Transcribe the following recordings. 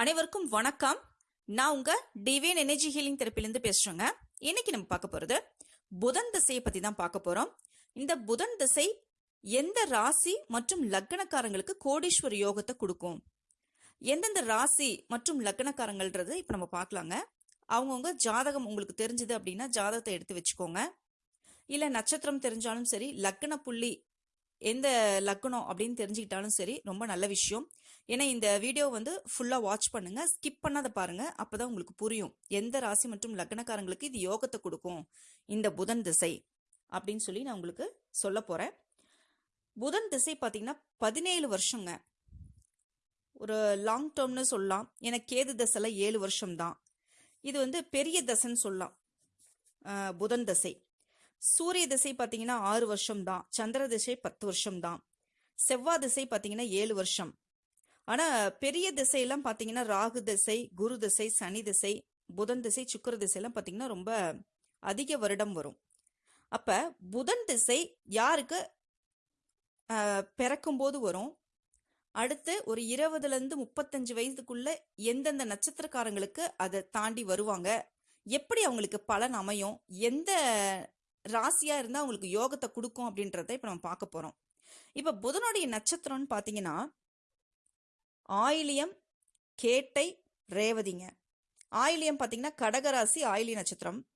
அனைவருக்கும் வணக்கம். நான் உங்க டிவைன் எனர்ஜி ஹீலிங் தெரப்பிலிருந்து பேசுறேங்க. இன்னைக்கு நம்ம பார்க்க போறது புதன் திசையை பத்தி தான் பார்க்க போறோம். இந்த புதன் திசை எந்த ராசி மற்றும் லக்னக்காரங்களுக்கு கோடீஸ்வர யோகத்தை கொடுக்கும்? எந்தெந்த ராசி மற்றும் லக்னக்காரங்கள்ன்றது இப்போ நம்ம பார்க்கலாங்க. அவங்கவுங்க ஜாதகம் உங்களுக்கு தெரிஞ்சது அப்படின்னா ஜாதகத்தை எடுத்து வச்சுக்கோங்க. இல்லை நட்சத்திரம் தெரிஞ்சாலும் சரி லக்ன புள்ளி எந்த லக்னம் அப்படின்னு தெரிஞ்சுக்கிட்டாலும் சரி ரொம்ப நல்ல விஷயம். ஏன்னா இந்த வீடியோ வந்து ஃபுல்லாக வாட்ச் பண்ணுங்க ஸ்கிப் பண்ணாத பாருங்க அப்போதான் உங்களுக்கு புரியும். எந்த ராசி மற்றும் லக்னக்காரங்களுக்கு இது யோகத்தை கொடுக்கும் இந்த புதன் திசை அப்படின்னு சொல்லி நான் உங்களுக்கு சொல்ல போகிறேன் புதன் திசை பார்த்தீங்கன்னா பதினேழு வருஷங்க. ஒரு லாங் டேர்ம்னு சொல்லலாம். ஏன்னா கேது தசைலாம் ஏழு வருஷம் தான் இது வந்து பெரிய தசைன்னு சொல்லலாம். புதன் தசை. சூரிய திசை பார்த்தீங்கன்னா ஆறு வருஷம் தான் சந்திர திசை பத்து வருஷம் தான் செவ்வாய் திசை பார்த்தீங்கன்னா ஏழு வருஷம். ஆனால் பெரிய திசையெல்லாம் பார்த்தீங்கன்னா ராகு திசை குரு திசை சனி திசை புதன் திசை சுக்கிர திசையெல்லாம் பார்த்தீங்கன்னா ரொம்ப அதிக வருடம் வரும். அப்போ புதன் திசை யாருக்கு பிறக்கும்போது வரும்? அடுத்து ஒரு இருபதுலேருந்து முப்பத்தஞ்சு வயதுக்குள்ள எந்தெந்த நட்சத்திரக்காரங்களுக்கு அதை தாண்டி வருவாங்க? எப்படி அவங்களுக்கு பலன் அமையும்? எந்த ராசியா இருந்தா அவங்களுக்கு யோகத்தை கொடுக்கும் அப்படின்றத இப்ப நம்ம பார்க்க போறோம். இப்ப புதனுடைய நட்சத்திரம்னு பாத்தீங்கன்னா ஆயிலியம் கேட்டை ரேவதிங்க. ஆயிலியம் பாத்தீங்கன்னா கடகராசி ஆயிலிய நட்சத்திரம்.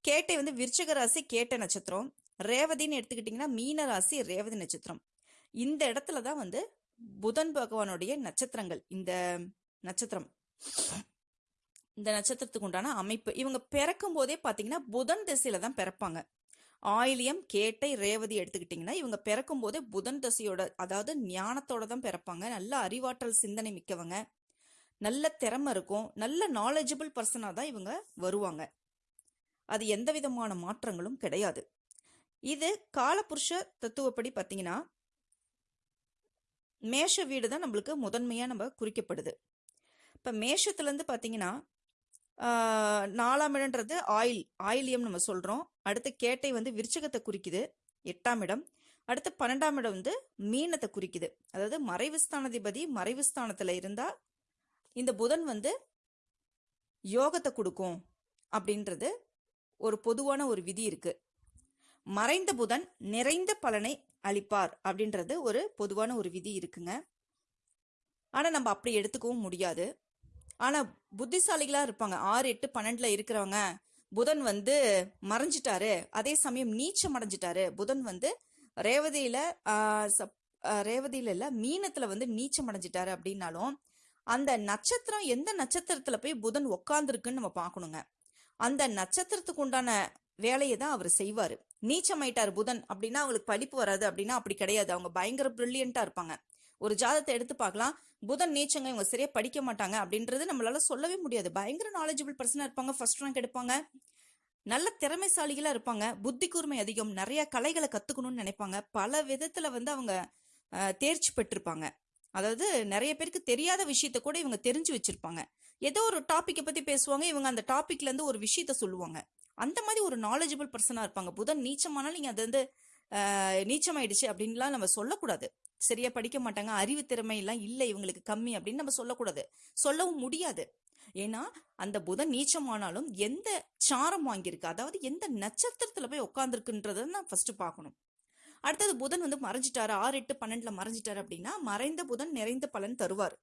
கேட்டை வந்து விருச்சகராசி கேட்ட கேட்டை நட்சத்திரம். ரேவதின்னு எடுத்துக்கிட்டிங்கன்னா மீனராசி ரேவதி நட்சத்திரம். இந்த இடத்துல தான் வந்து புதன் பகவானுடைய நட்சத்திரங்கள் இந்த நட்சத்திரம். இந்த நட்சத்திரத்துக்கு உண்டான அமைப்பு. இவங்க பிறக்கும் போதே பார்த்தீங்கன்னா புதன் திசையில தான் பிறப்பாங்க. ஆயிலியம் கேட்டை ரேவதி எடுத்துக்கிட்டிங்கன்னா இவங்க பிறக்கும் போதே புதன் தசையோட அதாவது ஞானத்தோட தான் பிறப்பாங்க. நல்ல அறிவாற்றல் சிந்தனை மிக்கவங்க. நல்ல திறமை இருக்கும். நல்ல நாலேஜபிள் பர்சனாக தான் இவங்க வருவாங்க. அது எந்த விதமான மாற்றங்களும் கிடையாது. இது காலபுருஷ தத்துவப்படி பார்த்தீங்கன்னா மேஷ வீடு தான் நம்மளுக்கு முதன்மையாக நம்ம குறிக்கப்படுது. இப்போ மேஷத்துலேருந்து பார்த்தீங்கன்னா நாலாம் இடம்ன்றது ஆயில் ஆயிலியம் நம்ம சொல்கிறோம் அடுத்து கேட்டை வந்து விருச்சகத்தை குறிக்குது எட்டாம் இடம். அடுத்து பன்னெண்டாம் இடம் வந்து மீனத்தை குறிக்குது. அதாவது மறைவு ஸ்தானாதிபதி மறைவு ஸ்தானத்தில் இருந்தால் இந்த புதன் வந்து யோகத்தை கொடுக்கும் அப்படின்றது ஒரு பொதுவான ஒரு விதி இருக்கு. மறைந்த புதன் நிறைந்த பலனை அளிப்பார் அப்படின்றது ஒரு பொதுவான ஒரு விதி இருக்குங்க. ஆனால் நம்ம அப்படி எடுத்துக்கவும் முடியாது. ஆனால் புத்திசாலிகளாக இருப்பாங்க. ஆறு எட்டு பன்னெண்டில் இருக்கிறவங்க புதன் வந்து மறைஞ்சிட்டாரு. அதே சமயம் நீச்சம் அடைஞ்சிட்டாரு. புதன் வந்து ரேவதியில சப்- ஆஹ், ரேவதியில இல்ல மீனத்துல வந்து நீச்சம் அடைஞ்சிட்டாரு அப்படின்னாலும் அந்த நட்சத்திரம் எந்த நட்சத்திரத்துல போய் புதன் உக்காந்துருக்குன்னு நம்ம பார்க்கணுங்க. அந்த நட்சத்திரத்துக்கு உண்டான வேலையை தான் அவர் செய்வாரு. நீச்சமாயிட்டார் புதன் அப்படின்னா அவங்களுக்கு படிப்பு வராது அப்படின்னா அப்படி கிடையாது. அவங்க பயங்கர பிரில்லியண்டா இருப்பாங்க. ஒரு ஜாதத்தை எடுத்து பார்க்கலாம். புதன் நீச்சங்க இவங்க சரியா படிக்க மாட்டாங்க அப்படின்றது நம்மளால சொல்லவே முடியாது. பயங்கர நாலேஜபிள் பர்சனா இருப்பாங்க ஃபர்ஸ்ட் ரேங்க் எடுப்பாங்க. நல்ல திறமைசாலிகளா இருப்பாங்க. புத்தி கூர்மை அதிகம். நிறைய கலைகளை கத்துக்கணும்னு நினைப்பாங்க. பல விதத்துல வந்து அவங்க தேர்ச்சி பெற்றிருப்பாங்க. அதாவது நிறைய பேருக்கு தெரியாத விஷயத்த கூட இவங்க தெரிஞ்சு வச்சிருப்பாங்க. ஏதோ ஒரு டாப்பிக்கை பத்தி பேசுவாங்க இவங்க அந்த டாபிக்ல இருந்து ஒரு விஷயத்த சொல்லுவாங்க. அந்த மாதிரி ஒரு நாலேஜபிள் பர்சனா இருப்பாங்க. புதன் நீச்சமானாலும் நீங்க அது வந்து நீச்சமாயிடுச்சு அப்படின்லாம் நம்ம சொல்லக்கூடாது. சரியா படிக்க மாட்டாங்க அறிவு திறமை எல்லாம் இல்லை இவங்களுக்கு கம்மி அப்படின்னு நம்ம சொல்லக்கூடாது. சொல்லவும் முடியாது. ஏன்னா அந்த புதன் நீச்சமானாலும் எந்த சாரம் வாங்கியிருக்கு அதாவது எந்த நட்சத்திரத்துல போய் உட்காந்துருக்குன்றத நான் ஃபர்ஸ்ட் பார்க்கணும். அடுத்தது புதன் வந்து மறைஞ்சிட்டாரு ஆறு எட்டு பன்னெண்டுல மறைஞ்சிட்டாரு அப்படின்னா மறைந்த புதன் நிறைந்த பலன் தருவார்.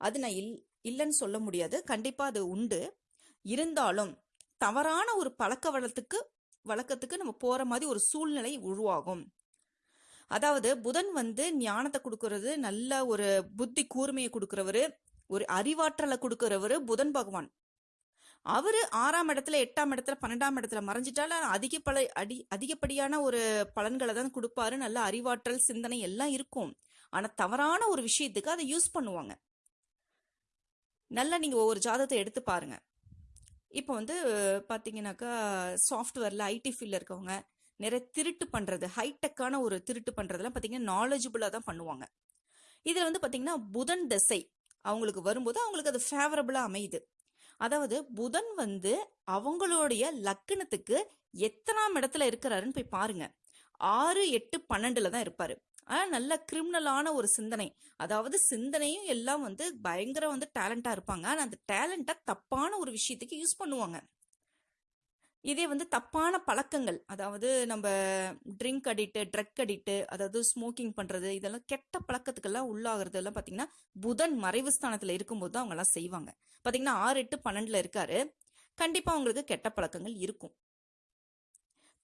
அது நான் இல் இல்லைன்னு சொல்ல முடியாது. கண்டிப்பா அது உண்டு. இருந்தாலும் தவறான ஒரு பழக்க வளத்துக்கு வழக்கத்துக்கு நம்ம போற மாதிரி ஒரு சூழ்நிலை உருவாகும். அதாவது புதன் வந்து ஞானத்தை கொடுக்கறது நல்ல ஒரு புத்தி கூர்மையை கொடுக்கறவரு ஒரு அறிவாற்றலை கொடுக்கறவரு புதன் பகவான். அவரு ஆறாம் இடத்துல எட்டாம் இடத்துல பன்னெண்டாம் இடத்துல மறைஞ்சிட்டாலும் அதிக பல அடி அதிகப்படியான ஒரு பலன்களை தான் கொடுப்பாரு. நல்ல அறிவாற்றல் சிந்தனை எல்லாம் இருக்கும். ஆனா தவறான ஒரு விஷயத்துக்கு அதை யூஸ் பண்ணுவாங்க. நல்லா நீங்க ஒவ்வொரு ஜாதத்தை எடுத்து பாருங்க. இப்போ வந்து பார்த்தீங்கன்னாக்கா சாஃப்ட்வேரில் ஐடி ஃபீல்டில் இருக்கவங்க நிறைய திருட்டு பண்ணுறது ஹைடெக்கான ஒரு திருட்டு பண்ணுறதெல்லாம் பார்த்தீங்கன்னா நாலேஜபிளாக தான் பண்ணுவாங்க. இதில் வந்து பார்த்தீங்கன்னா புதன் திசை அவங்களுக்கு வரும்போது அவங்களுக்கு அது ஃபேவரபுளாக அமையுது. அதாவது புதன் வந்து அவங்களுடைய லக்கணத்துக்கு எத்தனாம் இடத்துல இருக்கிறாருன்னு போய் பாருங்க. ஆறு எட்டு பன்னெண்டுல தான் இருப்பாரு. ஆனால் நல்ல கிரிமினலான ஒரு சிந்தனை. அதாவது சிந்தனையும் எல்லாம் வந்து பயங்கர வந்து டேலண்டாக இருப்பாங்க. ஆனால் அந்த டேலண்ட்டை தப்பான ஒரு விஷயத்துக்கு யூஸ் பண்ணுவாங்க. இதே வந்து தப்பான பழக்கங்கள். அதாவது நம்ம ட்ரிங்க் அடிட்டு ட்ரக் அடிட்டு அதாவது ஸ்மோக்கிங் பண்ணுறது இதெல்லாம் கெட்ட பழக்கத்துக்கெல்லாம் உள்ளாகிறது எல்லாம் பார்த்தீங்கன்னா புதன் மறைவு ஸ்தானத்தில் இருக்கும்போது தான் அவங்கெல்லாம் செய்வாங்க. பார்த்தீங்கன்னா ஆறு எட்டு பன்னெண்டில் இருக்காரு. கண்டிப்பாக அவங்களுக்கு கெட்ட பழக்கங்கள் இருக்கும்.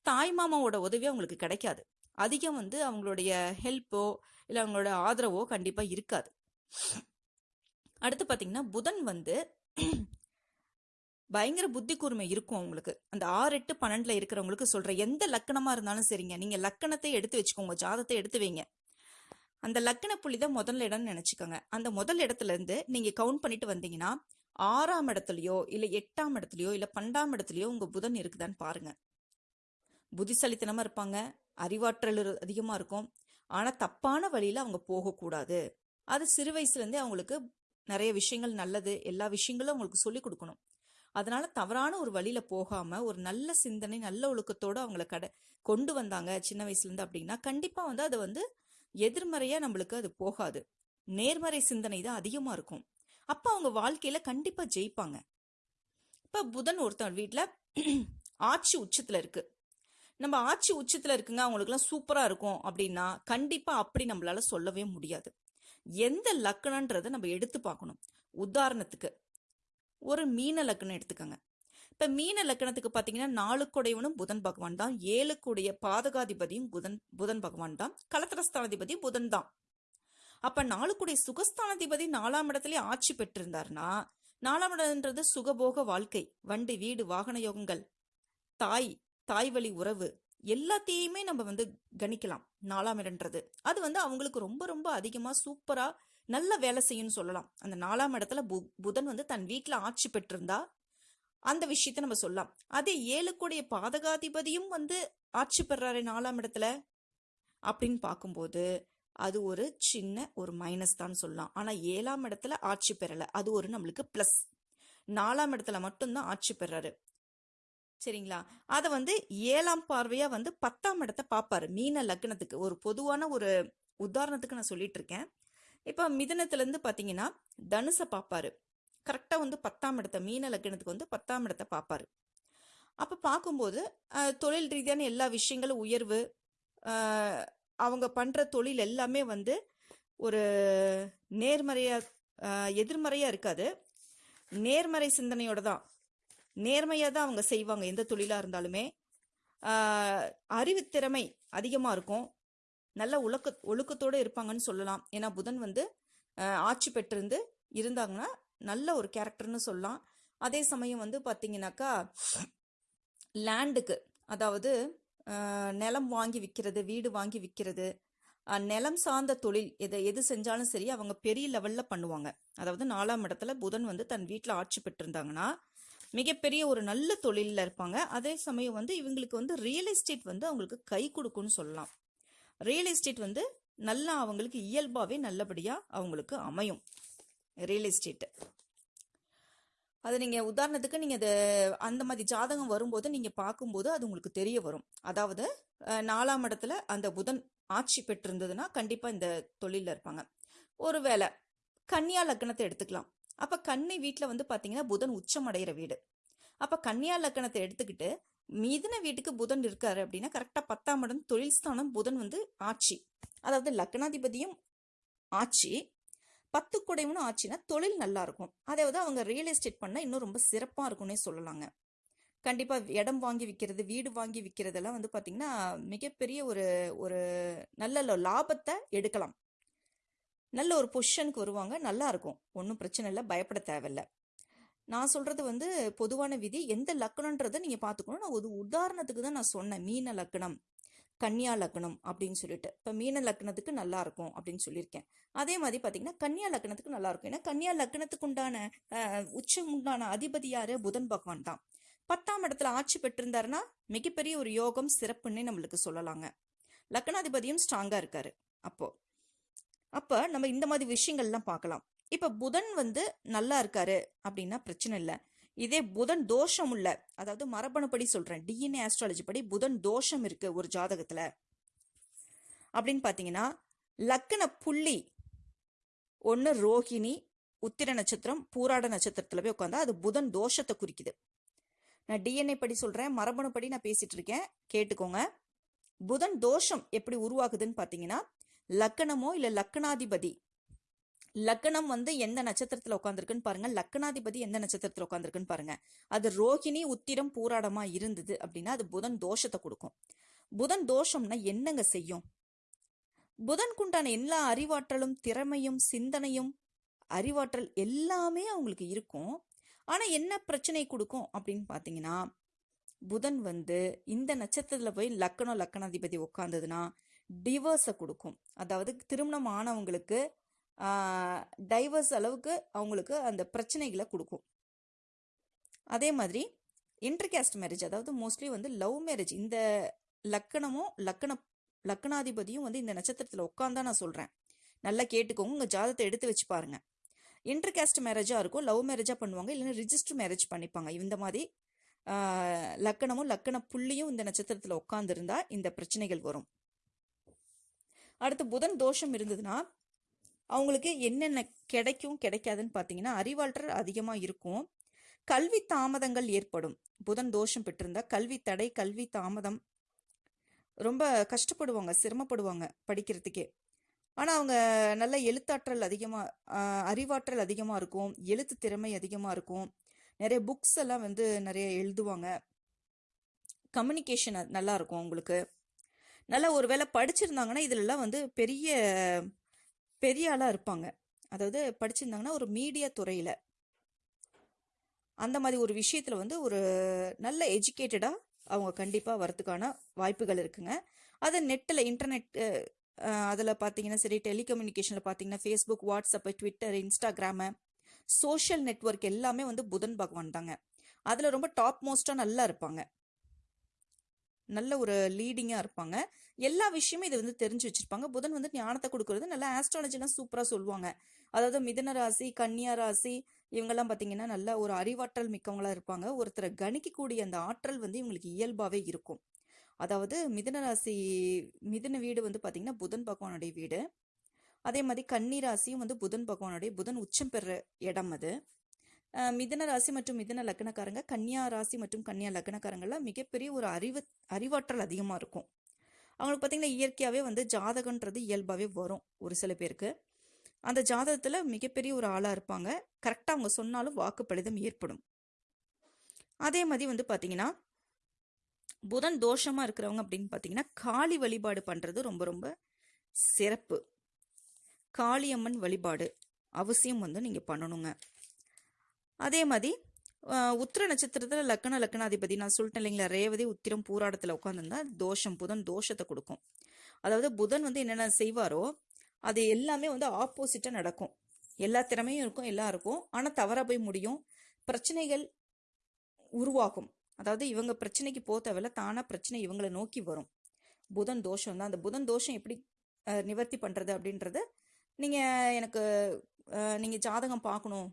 தாய் மாமாவோட உதவி அவங்களுக்கு கிடைக்காது. அதிகம் வந்து அவங்களுடைய ஹெல்ப்போ இல்லை அவங்களோட ஆதரவோ கண்டிப்பாக இருக்காது. அடுத்து பார்த்தீங்கன்னா புதன் வந்து பயங்கர புத்தி கூர்மை இருக்கும் அவங்களுக்கு. அந்த ஆறு எட்டு பன்னெண்டுல இருக்கிறவங்களுக்கு சொல்ற எந்த லக்கணமா இருந்தாலும் சரிங்க. நீங்க லக்கணத்தை எடுத்து வச்சுக்கோங்க. ஜாதத்தை எடுத்து வைங்க. அந்த லக்கண புள்ளி தான் முதல் இடம்னு நினைச்சுக்கோங்க. அந்த முதல் இடத்துல இருந்து நீங்க கவுண்ட் பண்ணிட்டு வந்தீங்கன்னா ஆறாம் இடத்துலயோ இல்ல எட்டாம் இடத்துலயோ இல்ல பன்னெண்டாம் இடத்துலயோ உங்க புதன் இருக்குதான்னு பாருங்க. புத்திசாலித்தனமா இருப்பாங்க. அறிவாற்றல் அதிகமா இருக்கும். ஆனா தப்பான வழியில அவங்க போகக்கூடாது. அது சிறு வயசுல இருந்தே அவங்களுக்கு நிறைய விஷயங்கள் நல்லது. எல்லா விஷயங்களும் அவங்களுக்கு சொல்லி கொடுக்கணும். அதனால தவறான ஒரு வழியில போகாம ஒரு நல்ல சிந்தனை நல்ல ஒழுக்கத்தோட அவங்கள கடை கொண்டு வந்தாங்க சின்ன வயசுல இருந்து அப்படின்னா கண்டிப்பா வந்து அது வந்து எதிர்மறையா நம்மளுக்கு அது போகாது. நேர்மறை சிந்தனை தான் அதிகமா இருக்கும். அப்ப அவங்க வாழ்க்கையில கண்டிப்பா ஜெயிப்பாங்க. இப்ப புதன் ஒருத்தன் வீட்டுல ஆட்சி உச்சத்துல இருக்கு. நம்ம ஆட்சி உச்சத்துல இருக்குங்க அவங்களுக்குலாம் சூப்பரா இருக்கும் அப்படின்னா கண்டிப்பா அப்படி நம்மளால சொல்லவே முடியாது. எந்த லக்கணன்றதை நம்ம எடுத்து பார்க்கணும். உதாரணத்துக்கு ஒரு மீன லக்னம் எடுத்துக்கோங்க. இப்ப மீன லக்கணத்துக்கு பாத்தீங்கன்னா நாலுக்குடையவனும் புதன் பகவான் தான். ஏழுக்குடைய பாதகாதிபதியும் புதன் புதன் பகவான் தான். கலத்திரஸ்தானாதிபதி புதன் தான். அப்ப நாலுக்குடைய சுகஸ்தானாதிபதி நாலாம் இடத்துல ஆட்சி பெற்றிருந்தார்னா நாலாம் இடம்ன்றது சுகபோக வாழ்க்கை. வண்டி வீடு வாகன யோகங்கள் தாய் தாய் வழி உறவு எல்லாத்தையுமே நம்ம வந்து கணிக்கலாம். நாலாம் இடம்ன்றது. அது வந்து அவங்களுக்கு ரொம்ப ரொம்ப அதிகமா சூப்பரா நல்ல வேலை செய்யும்னு சொல்லலாம். அந்த நாலாம் இடத்துல பு- புதன் வந்து தன் வீட்டில் ஆட்சி பெற்றிருந்தா அந்த விஷயத்த நம்ம சொல்லலாம். அதே ஏழுக்குடைய பாதகாதிபதியும் வந்து ஆட்சி பெறாரு நாலாம் இடத்துல அப்படின்னு பார்க்கும்போது அது ஒரு சின்ன ஒரு மைனஸ் தான் சொல்லலாம். ஆனால் ஏழாம் இடத்துல ஆட்சி பெறலை. அது ஒரு நம்மளுக்கு ப்ளஸ் நாலாம் இடத்துல மட்டும்தான் ஆட்சி பெறாரு. சரிங்களா? அதை வந்து ஏழாம் பார்வையா வந்து பத்தாம் இடத்த பார்ப்பாரு. மீன லக்னத்துக்கு. ஒரு பொதுவான ஒரு உதாரணத்துக்கு நான் சொல்லிட்டு இருக்கேன். இப்போ மிதனத்துலேருந்து பார்த்தீங்கன்னா தனுசை பார்ப்பாரு கரெக்டாக வந்து பத்தாம் இடத்த மீன லக்னத்துக்கு வந்து பத்தாம் இடத்தை பார்ப்பாரு அப்போ பார்க்கும்போது தொழில் ரீதியான எல்லா விஷயங்களும் உயர்வு அவங்க பண்ணுற தொழில் எல்லாமே வந்து ஒரு நேர்மறையாக எதிர்மறையாக இருக்காது. நேர்மறை சிந்தனையோட தான். நேர்மையாக தான் அவங்க செய்வாங்க எந்த தொழிலாக இருந்தாலுமே. அறிவுத்திறமை அதிகமாக இருக்கும். நல்ல ஒழுக்க ஒழுக்கத்தோடு இருப்பாங்கன்னு சொல்லலாம். ஏன்னா புதன் வந்து ஆட்சி பெற்றிருந்து இருந்தாங்கன்னா நல்ல ஒரு கேரக்டர்னு சொல்லலாம். அதே சமயம் வந்து பார்த்தீங்கன்னாக்கா லேண்டுக்கு அதாவது நிலம் வாங்கி விற்கிறது வீடு வாங்கி விற்கிறது நிலம் சார்ந்த தொழில் எதை எது செஞ்சாலும் சரி அவங்க பெரிய லெவலில் பண்ணுவாங்க. அதாவது நாலாம் இடத்துல புதன் வந்து தன் வீட்டில் ஆட்சி பெற்றிருந்தாங்கன்னா மிகப்பெரிய ஒரு நல்ல தொழிலில் இருப்பாங்க. அதே சமயம் வந்து இவங்களுக்கு வந்து ரியல் எஸ்டேட் வந்து அவங்களுக்கு கை கொடுக்கும்னு சொல்லலாம். ரியல் எஸ்டேட் வந்து நல்லா அவங்களுக்கு இயல்பாகவே நல்லபடியாக அவங்களுக்கு அமையும். ரியல் எஸ்டேட் அது நீங்கள் உதாரணத்துக்கு நீங்கள் அது அந்த மாதிரி ஜாதகம் வரும்போது நீங்கள் பார்க்கும்போது அது உங்களுக்கு தெரிய வரும். அதாவது நாலாம் இடத்துல அந்த புதன் ஆட்சி பெற்றிருந்ததுன்னா கண்டிப்பாக இந்த தொழிலில் இருப்பாங்க. ஒரு வேலை கன்னியா லக்னத்தை எடுத்துக்கலாம். அப்போ கண்ணை வீட்டில் வந்து பார்த்தீங்கன்னா புதன் உச்சம் அடைகிற வீடு. அப்போ கன்னியா லக்னத்தை எடுத்துக்கிட்டு மிதுன வீட்டுக்கு புதன் இருக்காரு அப்படின்னா கரெக்டாக பத்தாம் இடம் தொழில் ஸ்தானம் புதன் வந்து ஆட்சி. அதாவது லக்னாதிபதியும் ஆட்சி. பத்து குடைவனும் ஆச்சுன்னா தொழில் நல்லா இருக்கும். அதாவது அவங்க ரியல் எஸ்டேட் பண்ணால் இன்னும் ரொம்ப சிறப்பாக இருக்கும்னே சொல்லலாங்க. கண்டிப்பாக இடம் வாங்கி விற்கிறது வீடு வாங்கி விற்கிறதெல்லாம் வந்து பார்த்திங்கன்னா மிகப்பெரிய ஒரு ஒரு நல்ல லாபத்தை எடுக்கலாம். நல்ல ஒரு பொசிஷனுக்கு வருவாங்க நல்லா இருக்கும். ஒன்றும் பிரச்சனை இல்லை பயப்பட தேவையில்ல. நான் சொல்றது வந்து பொதுவான விதி. எந்த லக்கணன்றதை நீங்க பார்த்துக்கணும். நான் ஒரு உதாரணத்துக்கு தான் நான் சொன்னேன். மீன லக்கணம் கன்னியா லக்னம் அப்படின்னு சொல்லிட்டு. இப்போ மீன லக்னத்துக்கு நல்லா இருக்கும் அப்படின்னு சொல்லியிருக்கேன். அதே மாதிரி பார்த்தீங்கன்னா கன்னியா லக்னத்துக்கு நல்லா இருக்கும். ஏன்னா கன்னியா லக்னத்துக்கு உண்டான அஹ், உச்சம் உண்டான அதிபதி யாரு? புதன் பகவான் தான். பத்தாம் இடத்துல ஆட்சி பெற்றிருந்தாருன்னா மிகப்பெரிய ஒரு யோகம் சிறப்புன்னே நம்மளுக்கு சொல்லலாங்க. லக்னாதிபதியும் ஸ்ட்ராங்கா இருக்காரு. அப்போ அப்ப நம்ம இந்த மாதிரி விஷயங்கள்லாம் பார்க்கலாம். இப்போ புதன் வந்து நல்லா இருக்காரு அப்படின்னா பிரச்சனை இல்லை. இதே புதன் தோஷம் உள்ள அதாவது மரபணுப்படி சொல்றேன் டிஎன்ஏ ஆஸ்ட்ராலஜி படி புதன் தோஷம் இருக்கு ஒரு ஜாதகத்தில். அப்படின்னு பார்த்தீங்கன்னா லக்கண புள்ளி ஒன்று ரோகிணி உத்திர நட்சத்திரம் பூராட நட்சத்திரத்தில் போய் உட்காந்தா அது புதன் தோஷத்தை குறிக்குது. நான் டிஎன்ஏ படி சொல்கிறேன் மரபணுப்படி நான் பேசிட்டு இருக்கேன் கேட்டுக்கோங்க. புதன் தோஷம் எப்படி உருவாகுதுன்னு பார்த்தீங்கன்னா லக்கணமோ இல்லை லக்கணாதிபதி லக்கணம் வந்து எந்த நட்சத்திரத்தில் உட்காந்துருக்குன்னு பாருங்க. லக்கணாதிபதி எந்த நட்சத்திரத்தில் உட்காந்துருக்குன்னு பாருங்க. அது ரோகிணி உத்திரம் பூராடமா இருந்தது அப்படின்னா அது புதன் தோஷத்தை கொடுக்கும். புதன் தோஷம்னா என்னங்க செய்யும்? புதன்குண்டான எல்லா அறிவாற்றலும் திறமையும் சிந்தனையும் அறிவாற்றல் எல்லாமே அவங்களுக்கு இருக்கும். ஆனா என்ன பிரச்சனை கொடுக்கும் அப்படின்னு பார்த்தீங்கன்னா புதன் வந்து இந்த நட்சத்திரத்தில் போய் லக்கணம் லக்கணாதிபதி உட்காந்ததுன்னா டிவோர்ஸை கொடுக்கும். அதாவது திருமணம் ஆனவங்களுக்கு டைவர்ஸ் அளவுக்கு அவங்களுக்கு அந்த பிரச்சனைகளை கொடுக்கும். அதே மாதிரி இன்டர்கேஸ்ட் மேரேஜ் அதாவது மோஸ்ட்லி வந்து லவ் மேரேஜ் இந்த லக்கணமும் லக்கண லக்கணாதிபதியும் வந்து இந்த நட்சத்திரத்தில் உட்காந்தா நான் சொல்கிறேன் நல்லா கேட்டுக்கோங்க உங்கள் ஜாதத்தை எடுத்து வச்சு பாருங்க. இன்டர்கேஸ்ட் மேரேஜாக இருக்கும் லவ் மேரேஜாக பண்ணுவாங்க இல்லைன்னா ரிஜிஸ்டர் மேரேஜ் பண்ணிப்பாங்க. இந்த மாதிரி லக்கணமும் லக்கண புள்ளியும் இந்த நட்சத்திரத்தில் உட்காந்துருந்தா இந்த பிரச்சனைகள் வரும். அடுத்து புதன் தோஷம் இருந்ததுன்னா அவங்களுக்கு என்னென்ன கிடைக்கும் கிடைக்காதுன்னு பார்த்தீங்கன்னா அறிவாற்றல் அதிகமாக இருக்கும். கல்வி தாமதங்கள் ஏற்படும். புதன் தோஷம் பெற்றிருந்தா கல்வி தடை கல்வி தாமதம். ரொம்ப கஷ்டப்படுவாங்க சிரமப்படுவாங்க படிக்கிறதுக்கே. ஆனால் அவங்க நல்ல எழுத்தாற்றல் அதிகமாக அறிவாற்றல் அதிகமாக இருக்கும் எழுத்து திறமை அதிகமாக இருக்கும். நிறைய புக்ஸ் எல்லாம் வந்து நிறைய எழுதுவாங்க. கம்யூனிகேஷன் நல்லா இருக்கும் அவங்களுக்கு. நல்லா ஒருவேளை படிச்சிருந்தாங்கன்னா இதுலலாம் வந்து பெரிய பெரிய ஆளாக இருப்பாங்க. அதாவது படிச்சிருந்தாங்கன்னா ஒரு மீடியா துறையில். அந்த மாதிரி ஒரு விஷயத்தில் வந்து ஒரு நல்ல எஜுகேட்டடாக அவங்க கண்டிப்பாக வரதுக்கான வாய்ப்புகள் இருக்குங்க. அது நெட்டில் இன்டர்நெட் அதில் பார்த்தீங்கன்னா சரி டெலிகம்யூனிகேஷனில் பார்த்தீங்கன்னா Facebook WhatsApp Twitter Instagram social network எல்லாமே வந்து புதன் பகவான் தாங்க. அதில் ரொம்ப டாப் மோஸ்ட்டாக நல்லா இருப்பாங்க. நல்ல ஒரு லீடிங்காக இருப்பாங்க. எல்லா விஷயமும் இதை வந்து தெரிஞ்சு வச்சிருப்பாங்க. புதன் வந்து ஞானத்தை கொடுக்கறது நல்லா ஆஸ்ட்ராலஜிலாம் சூப்பராக சொல்லுவாங்க. அதாவது மிதன ராசி கன்னியா ராசி இவங்கெல்லாம் பார்த்தீங்கன்னா நல்ல ஒரு அறிவாற்றல் மிக்கவங்களாக இருப்பாங்க. ஒருத்தரை கணிக்கக்கூடிய அந்த ஆற்றல் வந்து இவங்களுக்கு இயல்பாகவே இருக்கும். அதாவது மிதன ராசி மிதன வீடு வந்து பார்த்தீங்கன்னா புதன் பகவானுடைய வீடு. அதே மாதிரி கன்னி ராசியும் வந்து புதன் பகவானுடைய புதன் உச்சம் பெற இடம் அது. மிதன ராசி மற்றும் மிதன லக்னக்காரங்க கன்னியா ராசி மற்றும் கன்னியா லக்னக்காரங்கள்லாம் மிகப்பெரிய ஒரு அறிவு அறிவாற்றல் அதிகமாக இருக்கும். அவங்களுக்கு பார்த்திங்கன்னா இயற்கையாகவே வந்து ஜாதகன்றது இயல்பாகவே வரும் ஒரு சில பேருக்கு. அந்த ஜாதகத்தில் மிகப்பெரிய ஒரு ஆளாக இருப்பாங்க. கரெக்டாக அவங்க சொன்னாலும் வாக்குப்பளிதம் ஏற்படும். அதே மாதிரி வந்து பார்த்தீங்கன்னா புதன் தோஷமாக இருக்கிறவங்க அப்படின்னு பார்த்தீங்கன்னா காளி வழிபாடு பண்ணுறது ரொம்ப ரொம்ப சிறப்பு. காளியம்மன் வழிபாடு அவசியம் வந்து நீங்கள் பண்ணணுங்க. அதே மாதிரி உத்திர நட்சத்திரத்தில் லக்கண லக்கணாதிபதி நான் சொல்லிட்டேன் இல்லைங்களா ரேவதி உத்திரம் பூராடத்தில் உட்காந்துருந்தா தோஷம் புதன் தோஷத்தை கொடுக்கும். அதாவது புதன் வந்து என்னென்ன செய்வாரோ அது எல்லாமே வந்து ஆப்போசிட்டாக நடக்கும். எல்லா திறமையும் இருக்கும் எல்லாம் இருக்கும். ஆனால் தவறாக போய் முடியும். பிரச்சனைகள் உருவாகும். அதாவது இவங்க பிரச்சனைக்கு போக தேவையில்ல தானாக பிரச்சனை இவங்களை நோக்கி வரும். புதன் தோஷம் தான். அந்த புதன் தோஷம் எப்படி நிவர்த்தி பண்ணுறது அப்படின்றத நீங்கள் எனக்கு நீங்கள் ஜாதகம் பார்க்கணும்.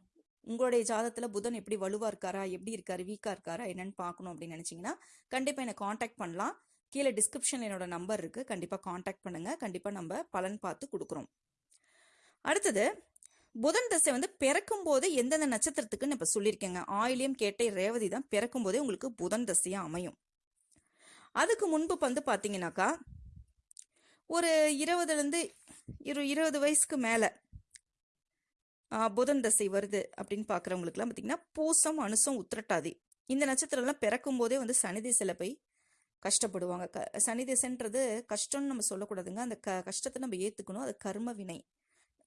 உங்களுடைய ஜாதத்தில் புதன் எப்படி வலுவாக இருக்காரா எப்படி இருக்காரு வீக்காக இருக்காரா என்னன்னு பார்க்கணும் அப்படின்னு நினச்சிங்கன்னா கண்டிப்பாக என்னை காண்டாக்ட் பண்ணலாம். கீழே டிஸ்கிரிப்ஷனில் என்னோட நம்பர் இருக்குது கண்டிப்பாக காண்டாக்ட் பண்ணுங்கள் கண்டிப்பாக நம்ம பலன் பார்த்து கொடுக்குறோம். அடுத்தது புதன் தசை வந்து பிறக்கும் போது எந்தெந்த நட்சத்திரத்துக்குன்னு இப்போ சொல்லியிருக்கேங்க. ஆயிலியம் கேட்டை ரேவதி தான் பிறக்கும் போதே உங்களுக்கு புதன் தசையாக அமையும். அதுக்கு முன்பு வந்து பார்த்தீங்கன்னாக்கா ஒரு இருபதுலேருந்து இரு இருபது வயசுக்கு மேலே புதன் தசை வருது அப்படின்னு பார்க்குறவங்களுக்குலாம் பார்த்தீங்கன்னா பூசம் அனுசம் உத்திரட்டாதி. இந்த நட்சத்திரம்லாம் பிறக்கும் போதே வந்து சனி திசையில் போய் கஷ்டப்படுவாங்க. க சனி திசைன்றது கஷ்டம்னு நம்ம சொல்லக்கூடாதுங்க. அந்த க கஷ்டத்தை நம்ம ஏற்றுக்கணும் அது கர்ம வினை